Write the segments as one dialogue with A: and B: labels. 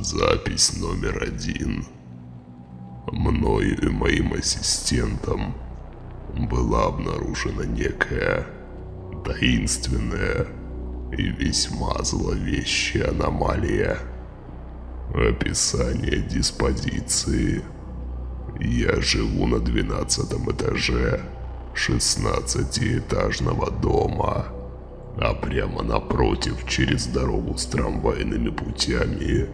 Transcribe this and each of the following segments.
A: Запись номер один. Мною и моим ассистентом была обнаружена некая таинственная и весьма зловещая аномалия. Описание диспозиции. Я живу на двенадцатом этаже шестнадцатиэтажного дома, а прямо напротив, через дорогу с трамвайными путями,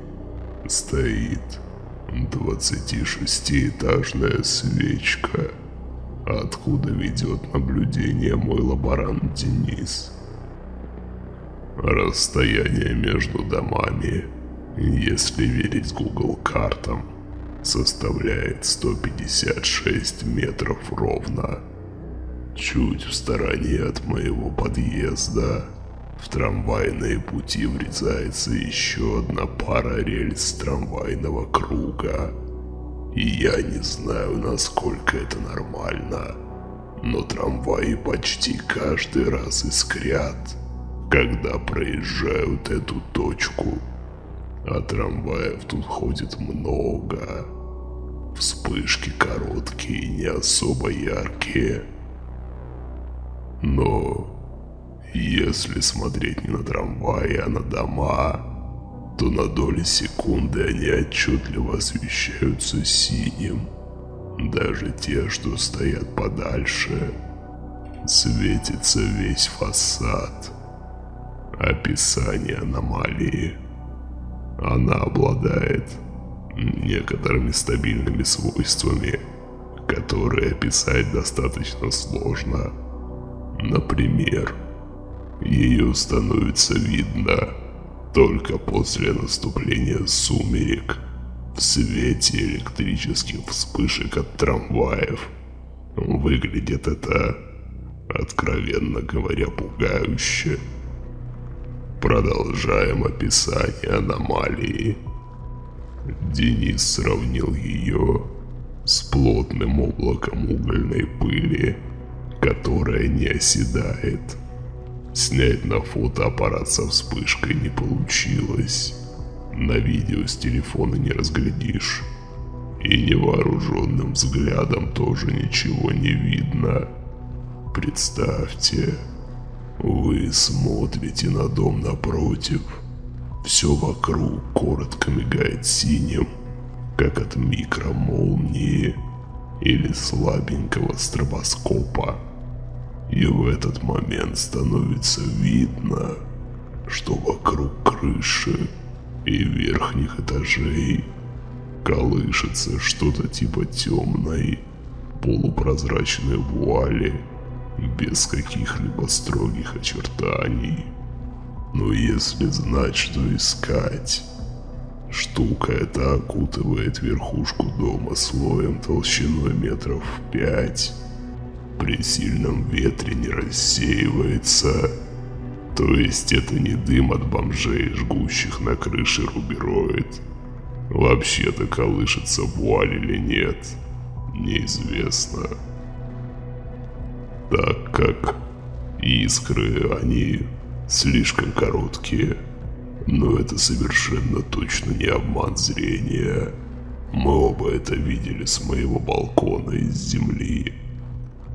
A: стоит 26-этажная свечка, откуда ведет наблюдение мой лаборант Денис. Расстояние между домами, если верить Google картам, составляет 156 метров ровно. Чуть в стороне от моего подъезда в трамвайные пути врезается еще одна пара рельс трамвайного круга. И я не знаю, насколько это нормально, но трамваи почти каждый раз искрят, когда проезжают эту точку. А трамваев тут ходит много. Вспышки короткие и не особо яркие. Но если смотреть не на трамваи, а на дома, то на доли секунды они отчетливо освещаются синим. Даже те, что стоят подальше, светится весь фасад. Описание аномалии. Она обладает некоторыми стабильными свойствами, которые описать достаточно сложно. Например, ее становится видно только после наступления сумерек в свете электрических вспышек от трамваев. Выглядит это, откровенно говоря, пугающе. Продолжаем описание аномалии. Денис сравнил ее с плотным облаком угольной пыли, которая не оседает. Снять на фотоаппарат со вспышкой не получилось. На видео с телефона не разглядишь. И невооруженным взглядом тоже ничего не видно. Представьте, вы смотрите на дом напротив. Все вокруг коротко мигает синим, как от микромолнии или слабенького стробоскопа. И в этот момент становится видно, что вокруг крыши и верхних этажей колышется что-то типа темной, полупрозрачной вуали, без каких-либо строгих очертаний. Но если знать, что искать, штука эта окутывает верхушку дома слоем толщиной метров пять при сильном ветре не рассеивается. То есть это не дым от бомжей, жгущих на крыше рубероид. Вообще-то колышется вуаль или нет, неизвестно. Так как искры, они слишком короткие. Но это совершенно точно не обман зрения. Мы оба это видели с моего балкона из земли.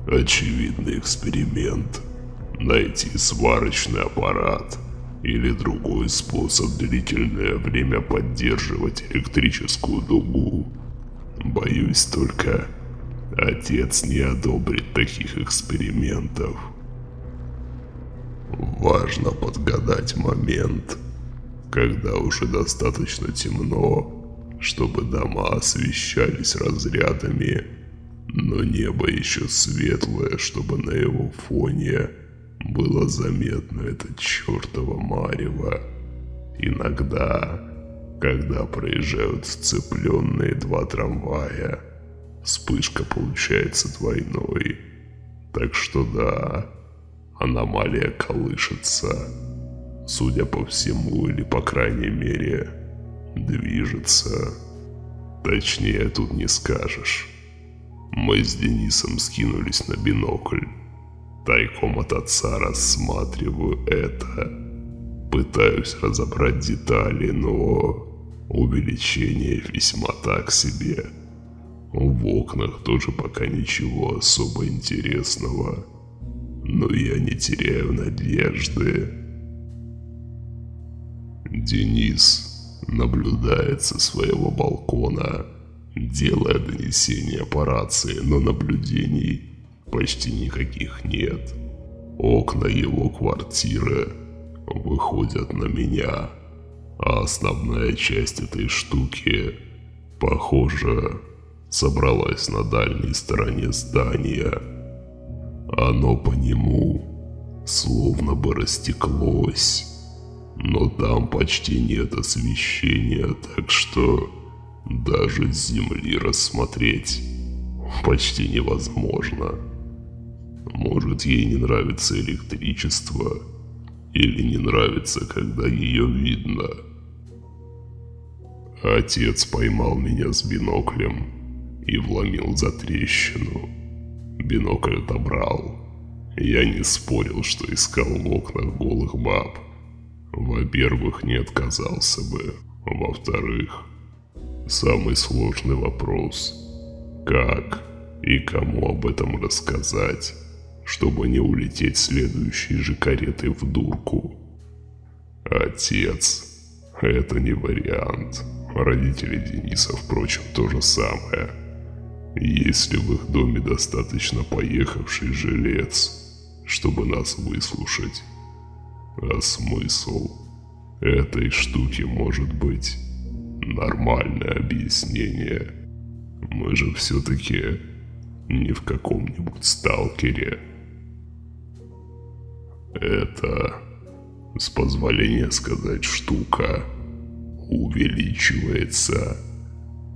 A: Очевидный эксперимент. Найти сварочный аппарат или другой способ длительное время поддерживать электрическую дугу. Боюсь только, отец не одобрит таких экспериментов. Важно подгадать момент, когда уже достаточно темно, чтобы дома освещались разрядами но небо еще светлое, чтобы на его фоне было заметно это чертово марево. Иногда, когда проезжают сцепленные два трамвая, вспышка получается двойной. Так что да, аномалия колышется. Судя по всему, или по крайней мере, движется. Точнее, тут не скажешь. Мы с Денисом скинулись на бинокль. Тайком от отца рассматриваю это. Пытаюсь разобрать детали, но увеличение весьма так себе. В окнах тоже пока ничего особо интересного. Но я не теряю надежды. Денис наблюдает со своего балкона, делая донесения по рации, но наблюдений почти никаких нет. Окна его квартиры выходят на меня, а основная часть этой штуки, похоже, собралась на дальней стороне здания. Оно по нему словно бы растеклось, но там почти нет освещения, так что даже с земли рассмотреть почти невозможно. Может ей не нравится электричество, или не нравится, когда ее видно. Отец поймал меня с биноклем и вломил за трещину. Бинокль отобрал. Я не спорил, что искал в окнах голых баб. Во-первых, не отказался бы. Во-вторых, самый сложный вопрос. Как и кому об этом рассказать, чтобы не улететь следующей же каретой в дурку? Отец. Это не вариант. Родители Дениса, впрочем, то же самое. Есть ли в их доме достаточно поехавший жилец, чтобы нас выслушать? А смысл этой штуки может быть нормальное объяснение. Мы же все-таки не в каком-нибудь сталкере. Это, с позволения сказать, штука увеличивается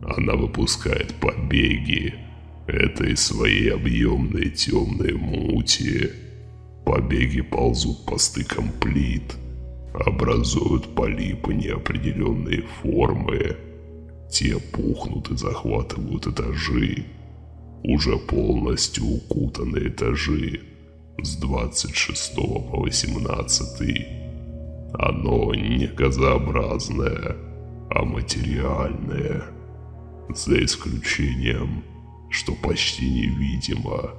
A: она выпускает побеги этой своей объемной темной мути. Побеги ползут по стыкам плит, образуют полипы неопределенной формы. Те пухнут и захватывают этажи. Уже полностью укутанные этажи с 26 по 18. Оно не газообразное, а материальное за исключением, что почти невидимо.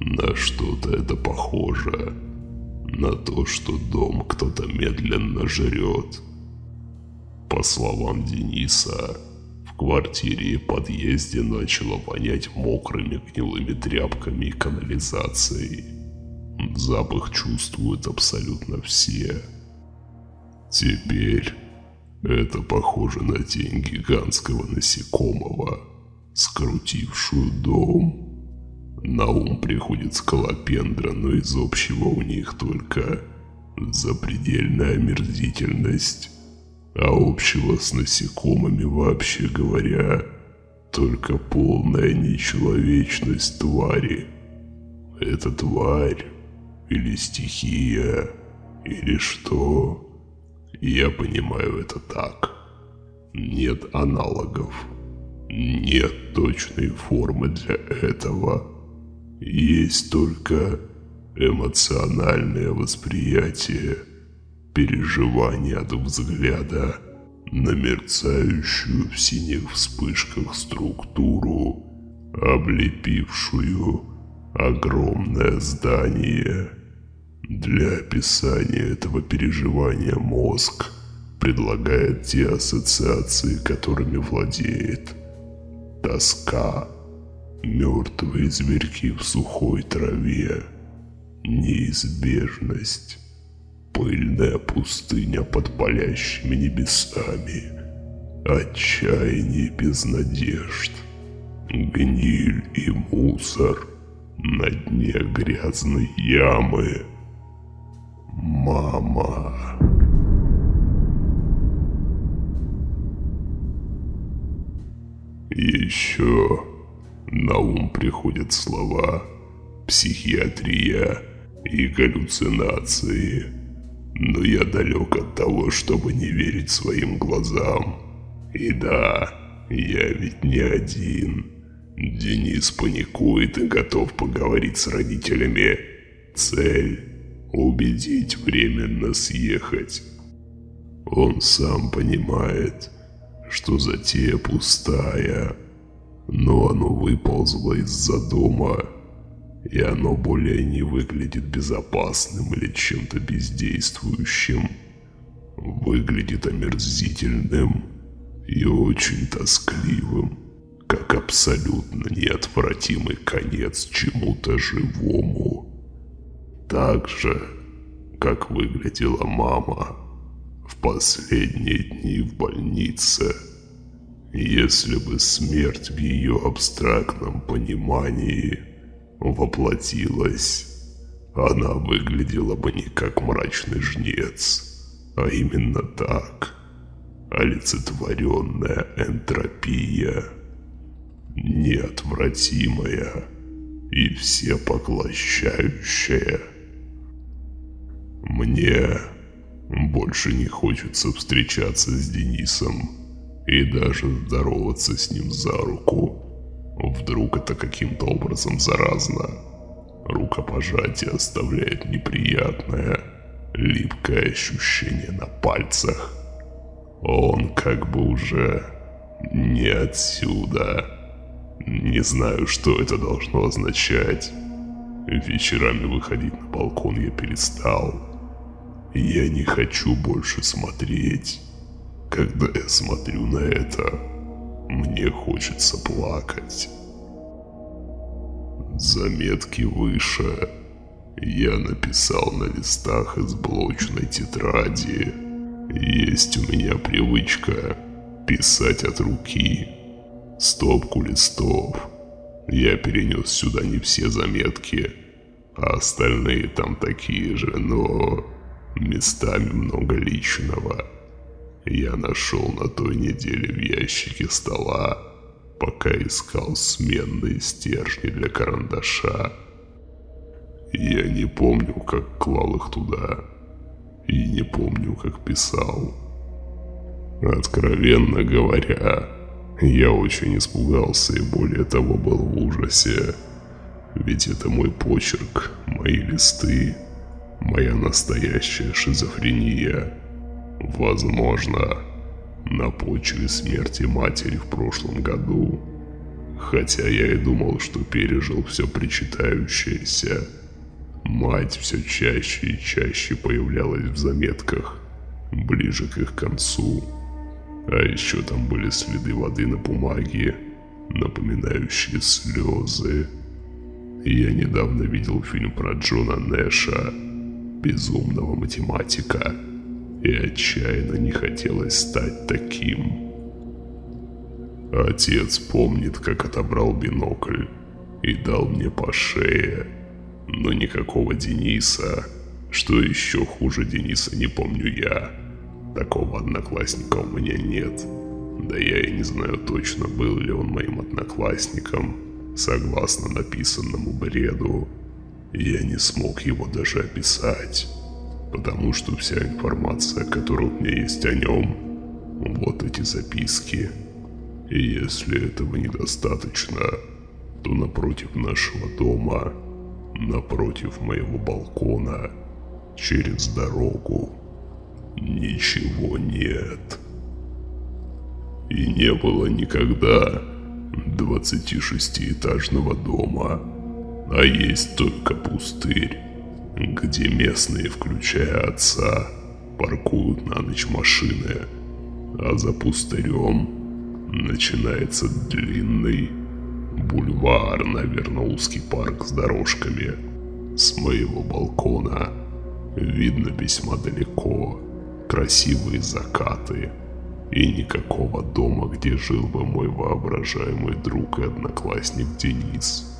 A: На что-то это похоже. На то, что дом кто-то медленно жрет. По словам Дениса, в квартире и подъезде начало вонять мокрыми гнилыми тряпками и канализацией. Запах чувствуют абсолютно все. Теперь это похоже на тень гигантского насекомого, скрутившую дом. На ум приходит скалопендра, но из общего у них только запредельная омерзительность. А общего с насекомыми, вообще говоря, только полная нечеловечность твари. Это тварь или стихия, или что? Я понимаю это так. Нет аналогов. Нет точной формы для этого. Есть только эмоциональное восприятие, переживание от взгляда на мерцающую в синих вспышках структуру, облепившую огромное здание – для описания этого переживания мозг предлагает те ассоциации, которыми владеет. Тоска, мертвые зверьки в сухой траве, неизбежность, пыльная пустыня под палящими небесами, отчаяние без надежд, гниль и мусор. На дне грязной ямы – Мама. Еще на ум приходят слова психиатрия и галлюцинации. Но я далек от того, чтобы не верить своим глазам. И да, я ведь не один. Денис паникует и готов поговорить с родителями. Цель убедить временно съехать. Он сам понимает, что затея пустая, но оно выползло из-за дома, и оно более не выглядит безопасным или чем-то бездействующим. Выглядит омерзительным и очень тоскливым, как абсолютно неотвратимый конец чему-то живому. Так же, как выглядела мама в последние дни в больнице. Если бы смерть в ее абстрактном понимании воплотилась, она выглядела бы не как мрачный жнец, а именно так. Олицетворенная энтропия, неотвратимая и всепоглощающая. Мне больше не хочется встречаться с Денисом и даже здороваться с ним за руку. Вдруг это каким-то образом заразно. Рукопожатие оставляет неприятное, липкое ощущение на пальцах. Он как бы уже не отсюда. Не знаю, что это должно означать. Вечерами выходить на балкон я перестал. Я не хочу больше смотреть. Когда я смотрю на это, мне хочется плакать. Заметки выше я написал на листах из блочной тетради. Есть у меня привычка писать от руки. Стопку листов. Я перенес сюда не все заметки, а остальные там такие же, но местами много личного. Я нашел на той неделе в ящике стола, пока искал сменные стержни для карандаша. Я не помню, как клал их туда, и не помню, как писал. Откровенно говоря, я очень испугался и более того был в ужасе. Ведь это мой почерк, мои листы, моя настоящая шизофрения. Возможно, на почве смерти матери в прошлом году. Хотя я и думал, что пережил все причитающееся. Мать все чаще и чаще появлялась в заметках, ближе к их концу. А еще там были следы воды на бумаге, напоминающие слезы. Я недавно видел фильм про Джона Нэша, безумного математика, отчаянно не хотелось стать таким. Отец помнит, как отобрал бинокль и дал мне по шее, но никакого Дениса, что еще хуже Дениса не помню я. Такого одноклассника у меня нет. Да я и не знаю точно, был ли он моим одноклассником, согласно написанному бреду. Я не смог его даже описать, потому что вся информация, которая у меня есть о нем, вот эти записки. И если этого недостаточно, то напротив нашего дома, напротив моего балкона, через дорогу, ничего нет. И не было никогда 26-этажного дома, а есть только пустырь, где местные, включая отца, паркуют на ночь машины, а за пустырем начинается длинный бульвар, наверное, узкий парк с дорожками. С моего балкона видно весьма далеко красивые закаты и никакого дома, где жил бы мой воображаемый друг и одноклассник Денис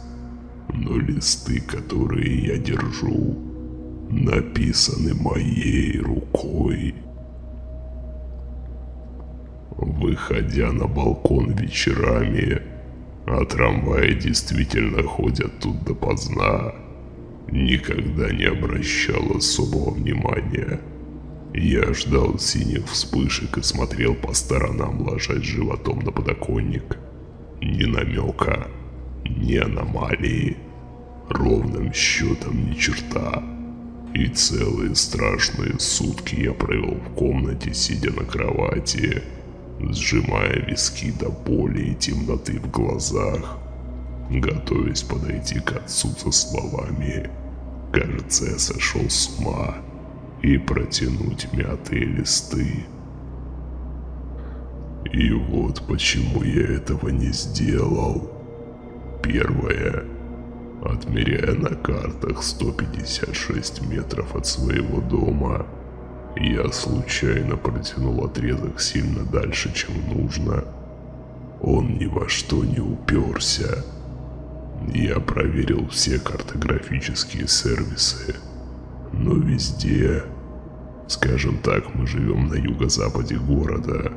A: но листы, которые я держу, написаны моей рукой. Выходя на балкон вечерами, а трамваи действительно ходят тут допоздна, никогда не обращал особого внимания. Я ждал синих вспышек и смотрел по сторонам, ложась животом на подоконник. Ни намека ни аномалии, ровным счетом ни черта. И целые страшные сутки я провел в комнате, сидя на кровати, сжимая виски до боли и темноты в глазах, готовясь подойти к отцу со словами «Кажется, я сошел с ума» и протянуть мятые листы. И вот почему я этого не сделал. Первое. Отмеряя на картах 156 метров от своего дома, я случайно протянул отрезок сильно дальше, чем нужно. Он ни во что не уперся. Я проверил все картографические сервисы, но везде, скажем так, мы живем на юго-западе города,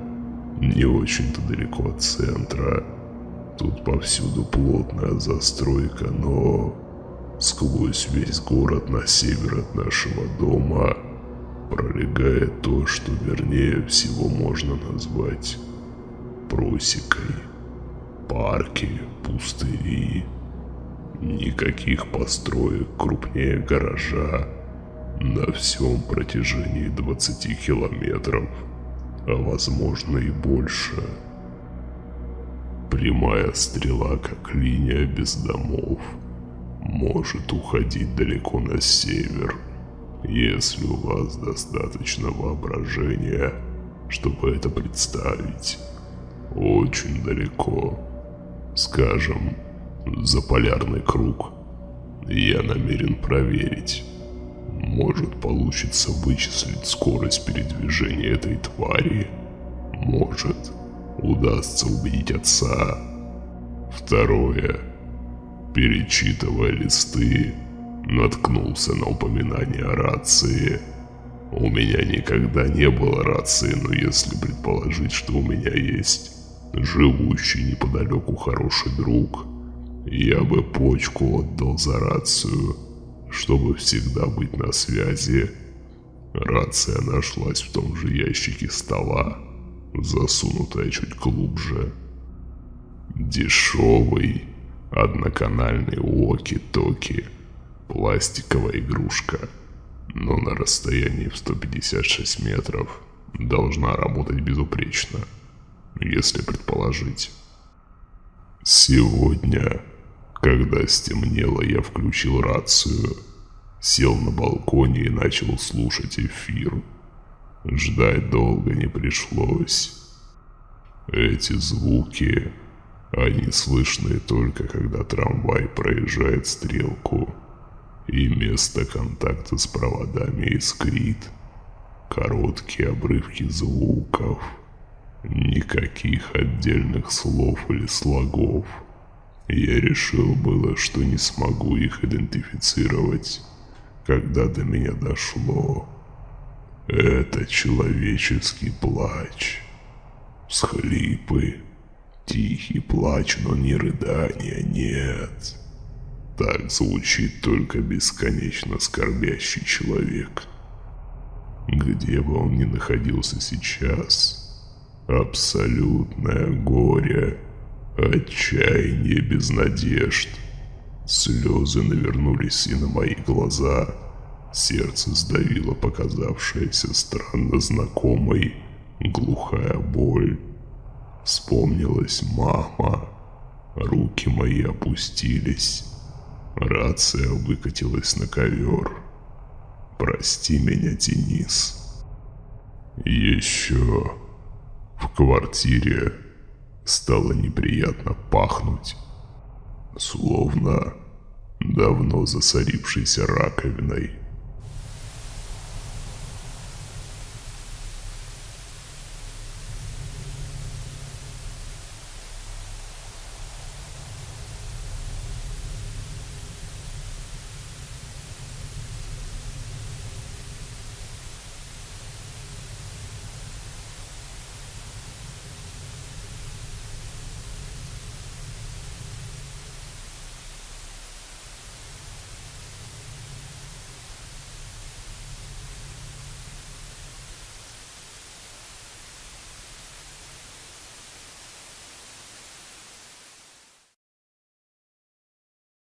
A: не очень-то далеко от центра. Тут повсюду плотная застройка, но сквозь весь город на север от нашего дома пролегает то, что вернее всего можно назвать просекой. Парки, пустыри, никаких построек крупнее гаража на всем протяжении 20 километров, а возможно и больше. Прямая стрела, как линия без домов, может уходить далеко на север – если у вас достаточно воображения, чтобы это представить. Очень далеко. Скажем, за полярный круг. Я намерен проверить. Может получится вычислить скорость передвижения этой твари. Может удастся убедить отца. Второе. Перечитывая листы, наткнулся на упоминание о рации. У меня никогда не было рации, но если предположить, что у меня есть живущий неподалеку хороший друг, я бы почку отдал за рацию, чтобы всегда быть на связи. Рация нашлась в том же ящике стола, засунутая чуть глубже. Дешевый одноканальный уоки-токи – пластиковая игрушка, но на расстоянии в 156 метров должна работать безупречно, если предположить. Сегодня, когда стемнело, я включил рацию, сел на балконе и начал слушать эфир. Ждать долго не пришлось. Эти звуки, они слышны только когда трамвай проезжает стрелку и место контакта с проводами искрит. Короткие обрывки звуков, никаких отдельных слов или слогов. Я решил было, что не смогу их идентифицировать, когда до меня дошло. Это человеческий плач. Схлипы. Тихий плач, но не рыдания, нет. Так звучит только бесконечно скорбящий человек. Где бы он ни находился сейчас, абсолютное горе, отчаяние без надежд. Слезы навернулись и на мои глаза. Сердце сдавило показавшаяся странно знакомой глухая боль. Вспомнилась мама. Руки мои опустились. Рация выкатилась на ковер. «Прости меня, Денис». Еще в квартире стало неприятно пахнуть, словно давно засорившейся раковиной.